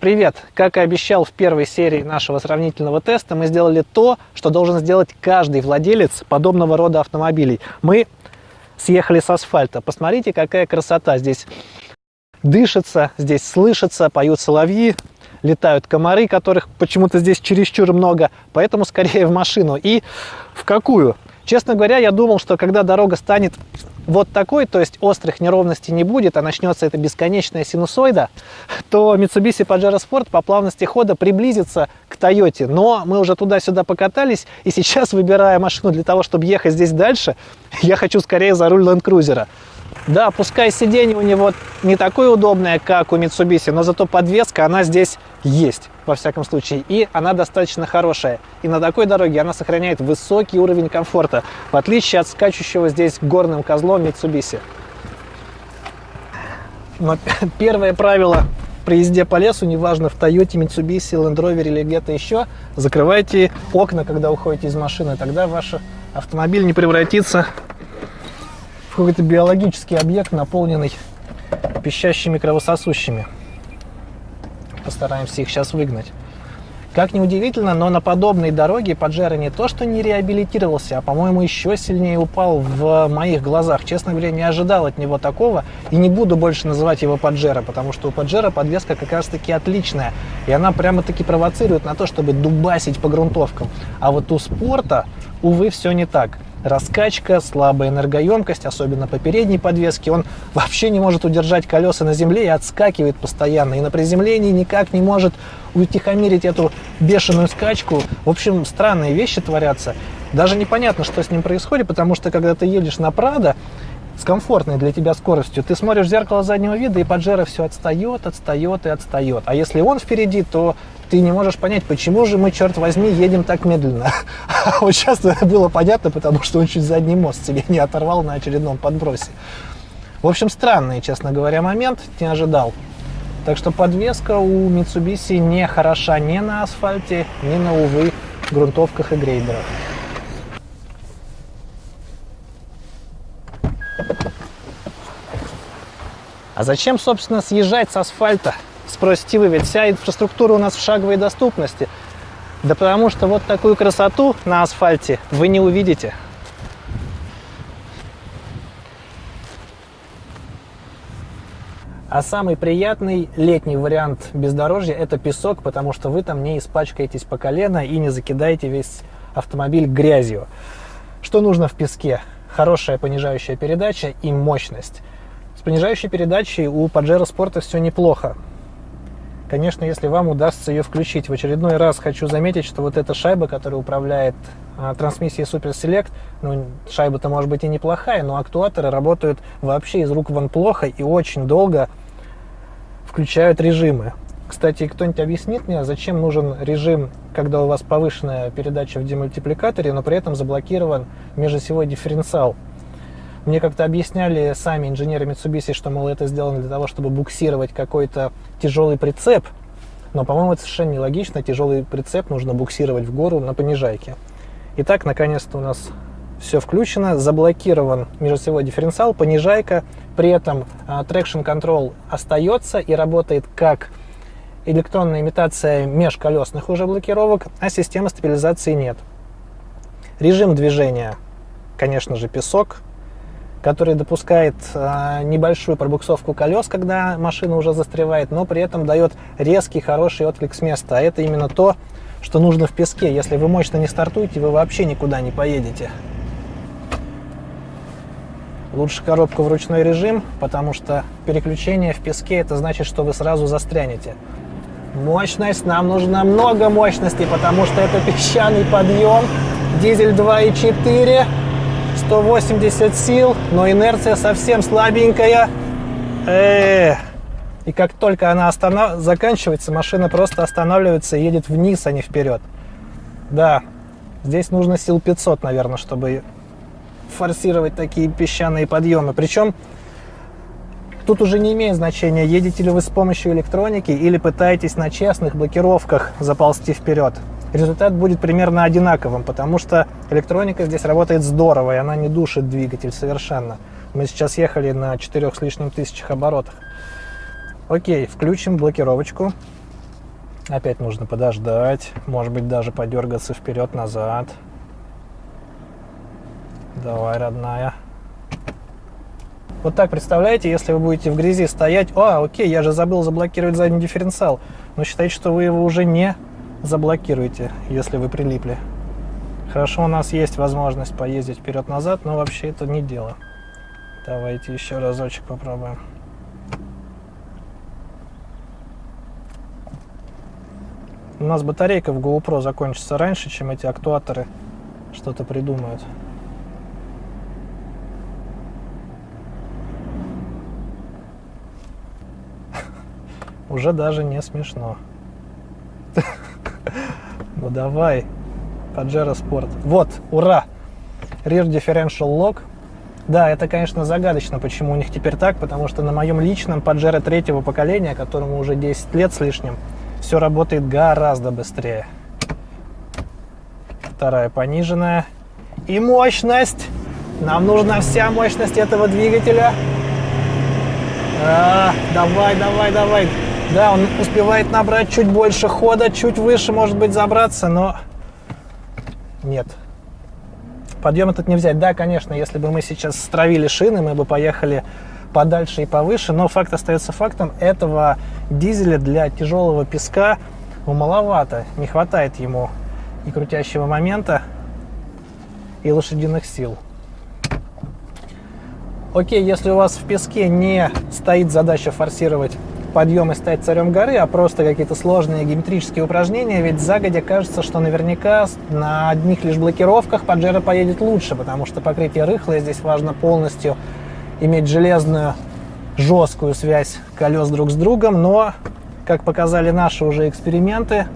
Привет! Как и обещал в первой серии нашего сравнительного теста, мы сделали то, что должен сделать каждый владелец подобного рода автомобилей. Мы съехали с асфальта. Посмотрите, какая красота. Здесь дышится, здесь слышится, поют соловьи, летают комары, которых почему-то здесь чересчур много, поэтому скорее в машину. И в какую? Честно говоря, я думал, что когда дорога станет вот такой, то есть острых неровностей не будет, а начнется эта бесконечная синусоида, то Mitsubishi Pajero Sport по плавности хода приблизится к Toyota. Но мы уже туда-сюда покатались, и сейчас, выбирая машину для того, чтобы ехать здесь дальше, я хочу скорее за руль Land Cruiser. Да, пускай сиденье у него не такое удобное, как у Mitsubishi, но зато подвеска, она здесь есть, во всяком случае. И она достаточно хорошая. И на такой дороге она сохраняет высокий уровень комфорта, в отличие от скачущего здесь горным козлом Mitsubishi. Но первое правило при езде по лесу, неважно в Toyota, Mitsubishi, Land Rover или где-то еще, закрывайте окна, когда уходите из машины. Тогда ваш автомобиль не превратится какой-то биологический объект, наполненный пищащими кровососущими. Постараемся их сейчас выгнать. Как ни удивительно, но на подобной дороге Паджеро не то что не реабилитировался, а, по-моему, еще сильнее упал в моих глазах. Честно говоря, не ожидал от него такого и не буду больше называть его Паджеро, потому что у Паджеро подвеска как раз-таки отличная. И она прямо-таки провоцирует на то, чтобы дубасить по грунтовкам. А вот у спорта, увы, все не так раскачка, слабая энергоемкость, особенно по передней подвеске. Он вообще не может удержать колеса на земле и отскакивает постоянно. И на приземлении никак не может утихомирить эту бешеную скачку. В общем, странные вещи творятся. Даже непонятно, что с ним происходит, потому что когда ты едешь на Прадо, с комфортной для тебя скоростью. Ты смотришь в зеркало заднего вида, и Паджеро все отстает, отстает и отстает. А если он впереди, то ты не можешь понять, почему же мы, черт возьми, едем так медленно. А вот сейчас было понятно, потому что он чуть задний мост себе не оторвал на очередном подбросе. В общем, странный, честно говоря, момент, не ожидал. Так что подвеска у Mitsubishi не хороша ни на асфальте, ни на, увы, грунтовках и грейдерах. А зачем, собственно, съезжать с асфальта? Спросите вы, ведь вся инфраструктура у нас в шаговой доступности. Да потому что вот такую красоту на асфальте вы не увидите. А самый приятный летний вариант бездорожья – это песок, потому что вы там не испачкаетесь по колено и не закидаете весь автомобиль грязью. Что нужно в песке? Хорошая понижающая передача и мощность. Понижающей передачей у Pajero Sport все неплохо. Конечно, если вам удастся ее включить. В очередной раз хочу заметить, что вот эта шайба, которая управляет а, трансмиссией Super Select, ну, шайба-то может быть и неплохая, но актуаторы работают вообще из рук вон плохо и очень долго включают режимы. Кстати, кто-нибудь объяснит мне, зачем нужен режим, когда у вас повышенная передача в демультипликаторе, но при этом заблокирован межосевой дифференциал? Мне как-то объясняли сами инженеры Mitsubishi, что, мол, это сделано для того, чтобы буксировать какой-то тяжелый прицеп. Но, по-моему, это совершенно нелогично. Тяжелый прицеп нужно буксировать в гору на понижайке. Итак, наконец-то у нас все включено, заблокирован межосевой дифференциал, понижайка, при этом Traction Control остается и работает как электронная имитация межколесных уже блокировок, а системы стабилизации нет. Режим движения, конечно же, песок, который допускает э, небольшую пробуксовку колес, когда машина уже застревает, но при этом дает резкий, хороший отклик с места. А это именно то, что нужно в песке. Если вы мощно не стартуете, вы вообще никуда не поедете. Лучше коробку в ручной режим, потому что переключение в песке, это значит, что вы сразу застрянете. Мощность, нам нужно много мощности, потому что это песчаный подъем, дизель 2.4, 180 сил, но инерция совсем слабенькая. Э -э -э. И как только она останов... заканчивается, машина просто останавливается и едет вниз, а не вперед. Да, здесь нужно сил 500, наверное, чтобы форсировать такие песчаные подъемы. Причем тут уже не имеет значения, едете ли вы с помощью электроники или пытаетесь на честных блокировках заползти вперед результат будет примерно одинаковым, потому что электроника здесь работает здорово, и она не душит двигатель совершенно. Мы сейчас ехали на 4 с лишним тысячах оборотах. Окей, включим блокировочку. Опять нужно подождать, может быть даже подергаться вперед-назад. Давай, родная. Вот так представляете, если вы будете в грязи стоять, а, окей, я же забыл заблокировать задний дифференциал, но считайте, что вы его уже не заблокируете, если вы прилипли. Хорошо, у нас есть возможность поездить вперед-назад, но вообще это не дело. Давайте еще разочек попробуем. У нас батарейка в GoPro закончится раньше, чем эти актуаторы что-то придумают. Уже даже не смешно. Ну давай, Pajero Sport. Вот, ура! Rear Differential Lock. Да, это, конечно, загадочно, почему у них теперь так, потому что на моем личном Pajero третьего поколения, которому уже 10 лет с лишним, все работает гораздо быстрее. Вторая пониженная. И мощность. Нам нужна вся мощность этого двигателя. А, давай, давай, давай. Да, он успевает набрать чуть больше хода, чуть выше, может быть, забраться, но нет. Подъем этот не взять. Да, конечно, если бы мы сейчас стравили шины, мы бы поехали подальше и повыше, но факт остается фактом. Этого дизеля для тяжелого песка маловато. Не хватает ему и крутящего момента, и лошадиных сил. Окей, если у вас в песке не стоит задача форсировать подъем и стать царем горы, а просто какие-то сложные геометрические упражнения, ведь загодя кажется, что наверняка на одних лишь блокировках Паджеро поедет лучше, потому что покрытие рыхлое, здесь важно полностью иметь железную жесткую связь колес друг с другом, но, как показали наши уже эксперименты,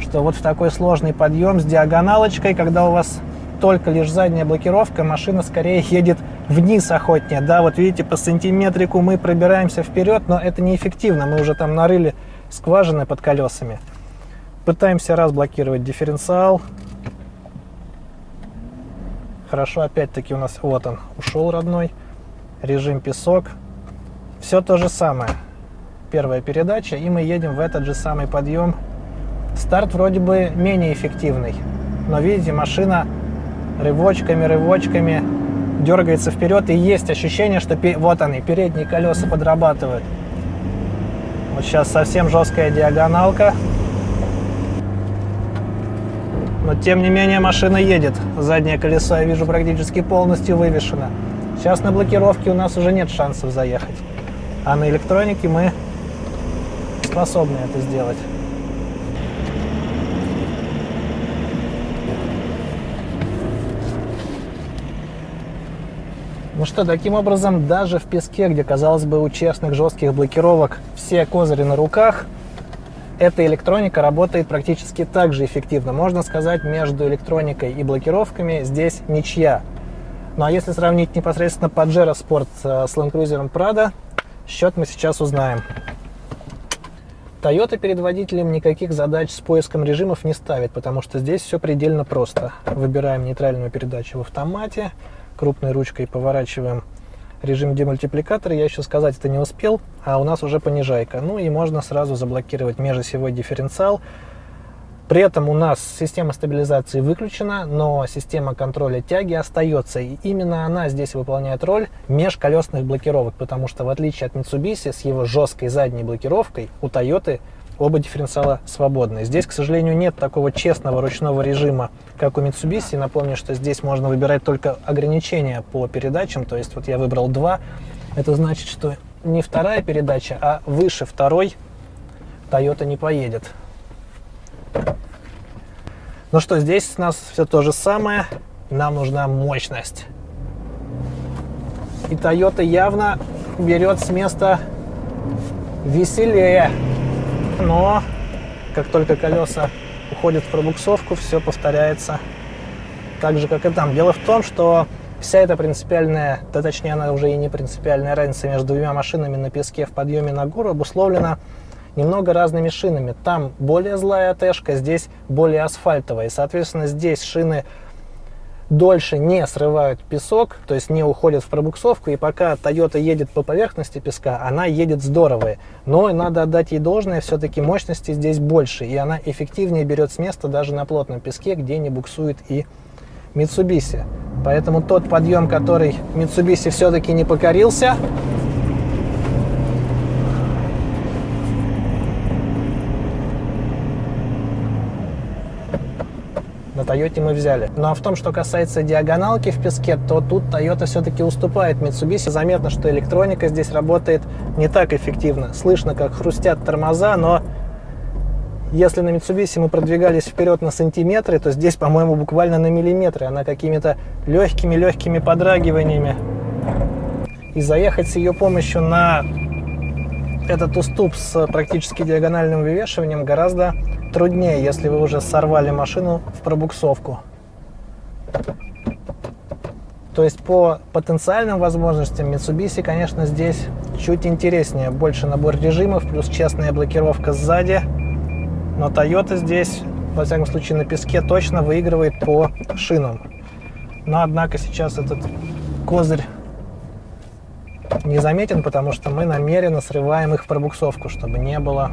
что вот в такой сложный подъем с диагоналочкой, когда у вас только лишь задняя блокировка, машина скорее едет вниз охотнее. Да, вот видите, по сантиметрику мы пробираемся вперед, но это неэффективно. Мы уже там нарыли скважины под колесами. Пытаемся разблокировать дифференциал. Хорошо, опять-таки у нас, вот он, ушел родной. Режим песок. Все то же самое. Первая передача, и мы едем в этот же самый подъем. Старт вроде бы менее эффективный, но видите, машина рывочками, рывочками дергается вперед, и есть ощущение, что вот они, передние колеса подрабатывают. Вот сейчас совсем жесткая диагоналка. Но тем не менее машина едет. Заднее колесо я вижу практически полностью вывешено. Сейчас на блокировке у нас уже нет шансов заехать. А на электронике мы способны это сделать. Ну что, таким образом, даже в песке, где, казалось бы, у честных жестких блокировок все козыри на руках, эта электроника работает практически так же эффективно. Можно сказать, между электроникой и блокировками здесь ничья. Ну а если сравнить непосредственно Pajero Sport э, с Land Cruiser Prado, счет мы сейчас узнаем. Toyota перед водителем никаких задач с поиском режимов не ставит, потому что здесь все предельно просто. Выбираем нейтральную передачу в автомате, крупной ручкой поворачиваем режим демультипликатора. Я еще сказать это не успел, а у нас уже понижайка. Ну и можно сразу заблокировать межосевой дифференциал. При этом у нас система стабилизации выключена, но система контроля тяги остается. И именно она здесь выполняет роль межколесных блокировок, потому что в отличие от Mitsubishi с его жесткой задней блокировкой, у Toyota оба дифференциала свободны. Здесь, к сожалению, нет такого честного ручного режима, как у Mitsubishi. Напомню, что здесь можно выбирать только ограничения по передачам. То есть вот я выбрал два. Это значит, что не вторая передача, а выше второй Toyota не поедет. Ну что, здесь у нас все то же самое. Нам нужна мощность. И Toyota явно берет с места веселее но как только колеса уходят в пробуксовку, все повторяется так же, как и там. Дело в том, что вся эта принципиальная, да точнее она уже и не принципиальная разница между двумя машинами на песке в подъеме на гору обусловлена немного разными шинами. Там более злая АТшка, здесь более асфальтовая. И, соответственно, здесь шины дольше не срывают песок, то есть не уходят в пробуксовку, и пока Toyota едет по поверхности песка, она едет здорово. Но надо отдать ей должное, все-таки мощности здесь больше, и она эффективнее берет с места даже на плотном песке, где не буксует и Mitsubishi. Поэтому тот подъем, который Mitsubishi все-таки не покорился, Toyota мы взяли. Ну а в том, что касается диагоналки в песке, то тут Toyota все-таки уступает Mitsubishi. Заметно, что электроника здесь работает не так эффективно. Слышно, как хрустят тормоза, но если на Mitsubishi мы продвигались вперед на сантиметры, то здесь, по-моему, буквально на миллиметры. Она какими-то легкими-легкими подрагиваниями. И заехать с ее помощью на этот уступ с практически диагональным вывешиванием гораздо труднее, если вы уже сорвали машину в пробуксовку. То есть по потенциальным возможностям Mitsubishi, конечно, здесь чуть интереснее. Больше набор режимов, плюс честная блокировка сзади. Но Toyota здесь, во всяком случае, на песке точно выигрывает по шинам. Но, однако, сейчас этот козырь не заметен, потому что мы намеренно срываем их в пробуксовку, чтобы не было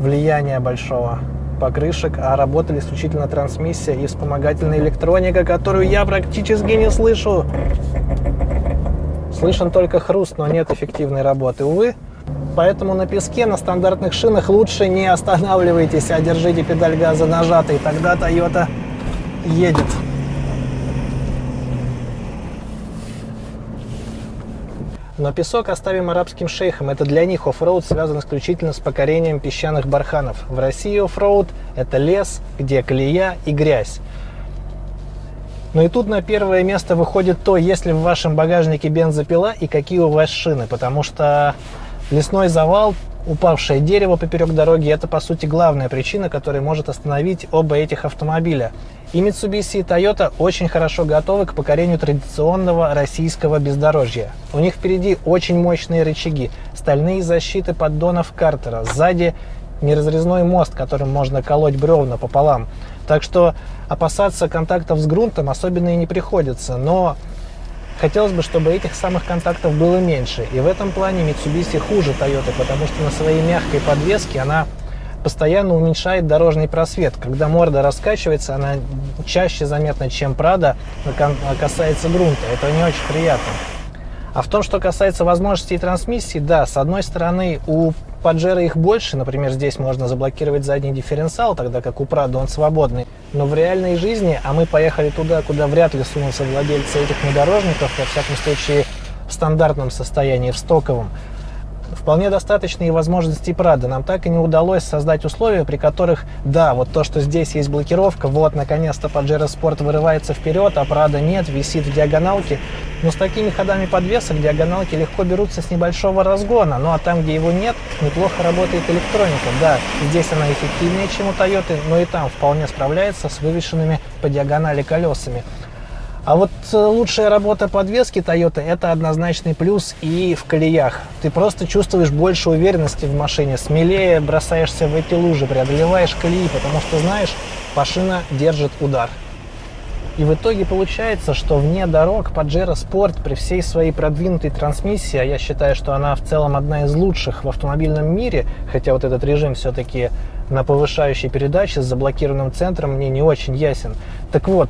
влияния большого покрышек, а работали исключительно трансмиссия и вспомогательная электроника, которую я практически не слышу. Слышен только хруст, но нет эффективной работы, увы. Поэтому на песке, на стандартных шинах лучше не останавливайтесь, а держите педаль газа нажатой, тогда Toyota едет. Но песок оставим арабским шейхам. Это для них оффроуд связан исключительно с покорением песчаных барханов. В России оффроуд – это лес, где колея и грязь. Но и тут на первое место выходит то, есть ли в вашем багажнике бензопила и какие у вас шины. Потому что лесной завал, упавшее дерево поперек дороги – это, по сути, главная причина, которая может остановить оба этих автомобиля. И Mitsubishi и Toyota очень хорошо готовы к покорению традиционного российского бездорожья. У них впереди очень мощные рычаги, стальные защиты поддонов картера, сзади неразрезной мост, которым можно колоть бревна пополам. Так что опасаться контактов с грунтом особенно и не приходится, но хотелось бы, чтобы этих самых контактов было меньше. И в этом плане Mitsubishi хуже Toyota, потому что на своей мягкой подвеске она постоянно уменьшает дорожный просвет. Когда морда раскачивается, она чаще заметна, чем Прада касается грунта. Это не очень приятно. А в том, что касается возможностей трансмиссии, да, с одной стороны, у Паджера их больше, например, здесь можно заблокировать задний дифференциал, тогда как у Прада он свободный. Но в реальной жизни, а мы поехали туда, куда вряд ли сунутся владельцы этих внедорожников, во всяком случае в стандартном состоянии, в стоковом, вполне достаточные возможности Прада. Нам так и не удалось создать условия, при которых, да, вот то, что здесь есть блокировка, вот, наконец-то Pajero Sport вырывается вперед, а Прада нет, висит в диагоналке. Но с такими ходами подвесок диагоналки легко берутся с небольшого разгона. Ну а там, где его нет, неплохо работает электроника. Да, здесь она эффективнее, чем у Toyota, но и там вполне справляется с вывешенными по диагонали колесами. А вот э, лучшая работа подвески Toyota это однозначный плюс и в колеях. Ты просто чувствуешь больше уверенности в машине, смелее бросаешься в эти лужи, преодолеваешь колеи, потому что знаешь, машина держит удар. И в итоге получается, что вне дорог Pajero Sport при всей своей продвинутой трансмиссии, а я считаю, что она в целом одна из лучших в автомобильном мире, хотя вот этот режим все-таки на повышающей передаче с заблокированным центром мне не очень ясен. Так вот,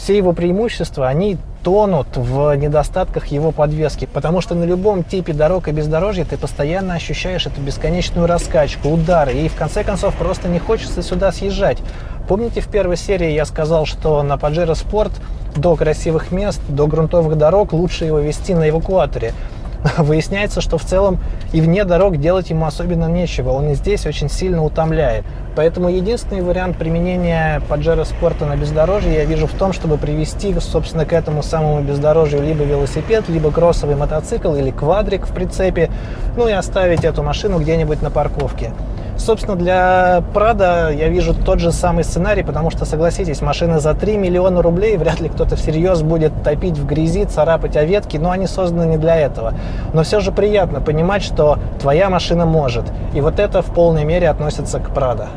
все его преимущества, они тонут в недостатках его подвески, потому что на любом типе дорог и бездорожья ты постоянно ощущаешь эту бесконечную раскачку, удары, и в конце концов просто не хочется сюда съезжать. Помните, в первой серии я сказал, что на Pajero Sport до красивых мест, до грунтовых дорог лучше его вести на эвакуаторе. выясняется, что в целом и вне дорог делать ему особенно нечего. Он и здесь очень сильно утомляет. Поэтому единственный вариант применения Pajero спорта на бездорожье я вижу в том, чтобы привести, собственно, к этому самому бездорожью либо велосипед, либо кроссовый мотоцикл или квадрик в прицепе, ну и оставить эту машину где-нибудь на парковке. Собственно, для Прада я вижу тот же самый сценарий, потому что, согласитесь, машина за 3 миллиона рублей, вряд ли кто-то всерьез будет топить в грязи, царапать о ветки, но они созданы не для этого. Но все же приятно понимать, что твоя машина может. И вот это в полной мере относится к Прада.